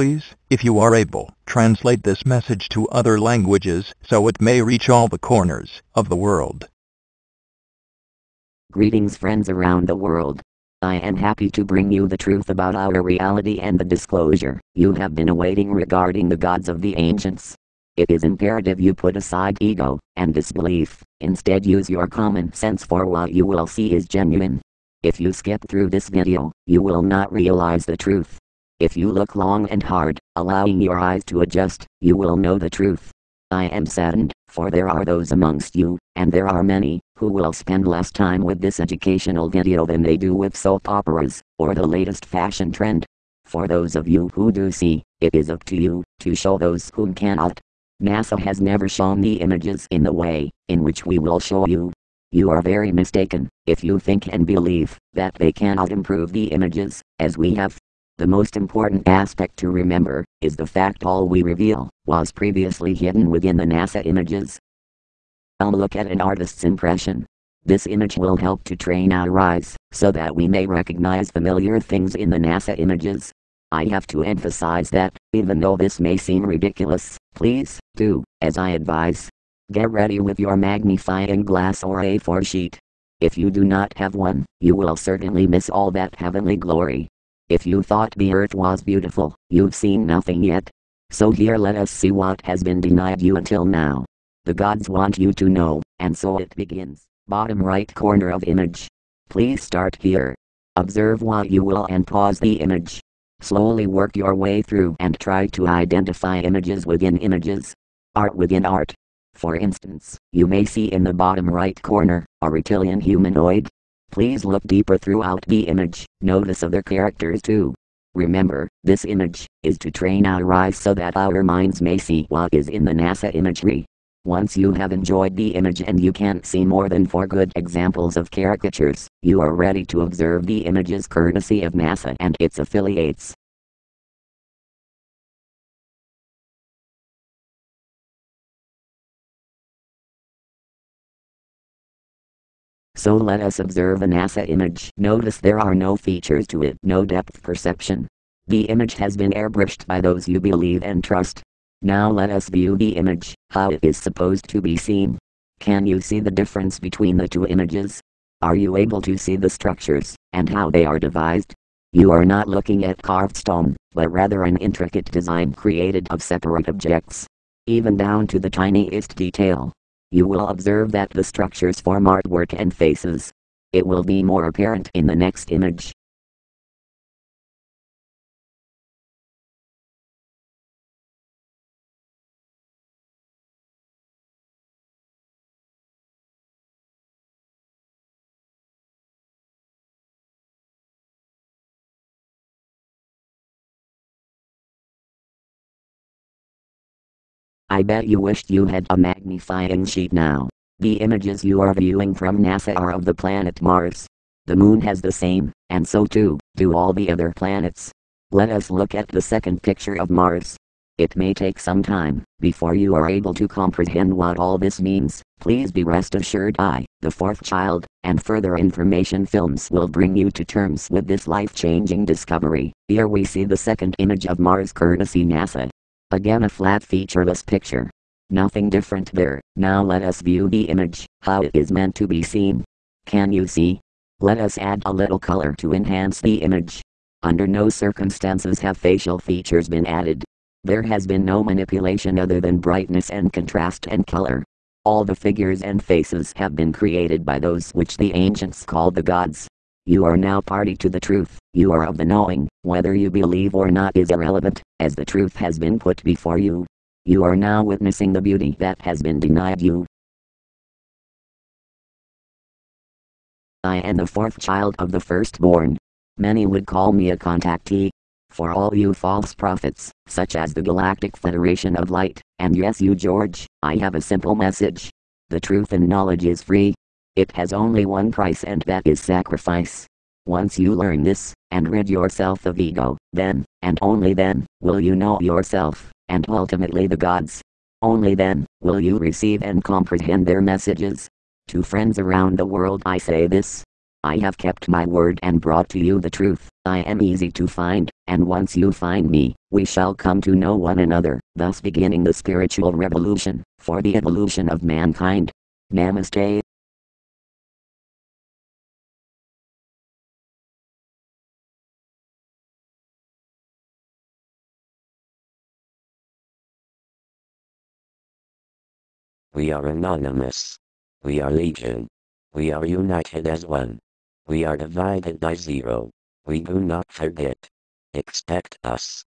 Please, if you are able, translate this message to other languages so it may reach all the corners of the world. Greetings friends around the world. I am happy to bring you the truth about our reality and the disclosure you have been awaiting regarding the gods of the ancients. It is imperative you put aside ego and disbelief, instead use your common sense for what you will see is genuine. If you skip through this video, you will not realize the truth. If you look long and hard, allowing your eyes to adjust, you will know the truth. I am saddened, for there are those amongst you, and there are many, who will spend less time with this educational video than they do with soap operas, or the latest fashion trend. For those of you who do see, it is up to you, to show those who cannot. NASA has never shown the images in the way, in which we will show you. You are very mistaken, if you think and believe, that they cannot improve the images, as we have. The most important aspect to remember, is the fact all we reveal, was previously hidden within the NASA images. I'll look at an artist's impression. This image will help to train our eyes, so that we may recognize familiar things in the NASA images. I have to emphasize that, even though this may seem ridiculous, please, do, as I advise. Get ready with your magnifying glass or A4 sheet. If you do not have one, you will certainly miss all that heavenly glory. If you thought the earth was beautiful, you've seen nothing yet. So here let us see what has been denied you until now. The gods want you to know, and so it begins. Bottom right corner of image. Please start here. Observe what you will and pause the image. Slowly work your way through and try to identify images within images. Art within art. For instance, you may see in the bottom right corner, a reptilian humanoid, Please look deeper throughout the image, notice other characters too. Remember, this image is to train our eyes so that our minds may see what is in the NASA imagery. Once you have enjoyed the image and you can't see more than four good examples of caricatures, you are ready to observe the images courtesy of NASA and its affiliates. So let us observe a NASA image. Notice there are no features to it, no depth perception. The image has been airbrushed by those you believe and trust. Now let us view the image, how it is supposed to be seen. Can you see the difference between the two images? Are you able to see the structures, and how they are devised? You are not looking at carved stone, but rather an intricate design created of separate objects. Even down to the tiniest detail you will observe that the structures form artwork and faces. It will be more apparent in the next image. I bet you wished you had a magnifying sheet now. The images you are viewing from NASA are of the planet Mars. The moon has the same, and so too, do all the other planets. Let us look at the second picture of Mars. It may take some time, before you are able to comprehend what all this means. Please be rest assured I, the fourth child, and further information films will bring you to terms with this life-changing discovery. Here we see the second image of Mars courtesy NASA. Again a flat featureless picture. Nothing different there. Now let us view the image, how it is meant to be seen. Can you see? Let us add a little color to enhance the image. Under no circumstances have facial features been added. There has been no manipulation other than brightness and contrast and color. All the figures and faces have been created by those which the ancients called the gods. You are now party to the truth, you are of the knowing, whether you believe or not is irrelevant, as the truth has been put before you. You are now witnessing the beauty that has been denied you. I am the fourth child of the firstborn. Many would call me a contactee. For all you false prophets, such as the Galactic Federation of Light, and yes you George, I have a simple message. The truth and knowledge is free, it has only one price and that is sacrifice. Once you learn this, and rid yourself of ego, then, and only then, will you know yourself, and ultimately the gods. Only then will you receive and comprehend their messages. To friends around the world I say this. I have kept my word and brought to you the truth. I am easy to find, and once you find me, we shall come to know one another, thus beginning the spiritual revolution, for the evolution of mankind. Namaste. We are anonymous. We are legion. We are united as one. We are divided by zero. We do not forget. Expect us.